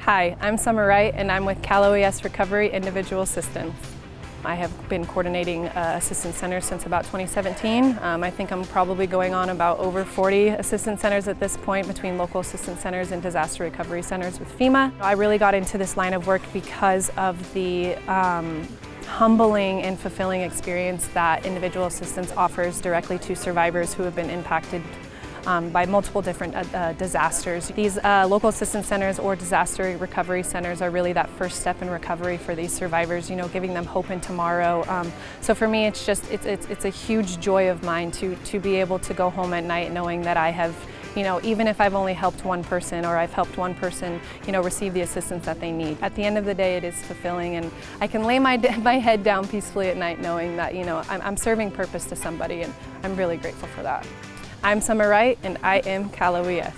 Hi, I'm Summer Wright and I'm with Cal OES Recovery Individual Assistance. I have been coordinating uh, assistance centers since about 2017. Um, I think I'm probably going on about over 40 assistance centers at this point between local assistance centers and disaster recovery centers with FEMA. I really got into this line of work because of the um, humbling and fulfilling experience that individual assistance offers directly to survivors who have been impacted um, by multiple different uh, uh, disasters. These uh, local assistance centers or disaster recovery centers are really that first step in recovery for these survivors, you know, giving them hope in tomorrow. Um, so for me, it's just, it's, it's, it's a huge joy of mine to, to be able to go home at night knowing that I have you know, even if I've only helped one person or I've helped one person, you know, receive the assistance that they need. At the end of the day, it is fulfilling and I can lay my, my head down peacefully at night knowing that, you know, I'm, I'm serving purpose to somebody and I'm really grateful for that. I'm Summer Wright and I am OES.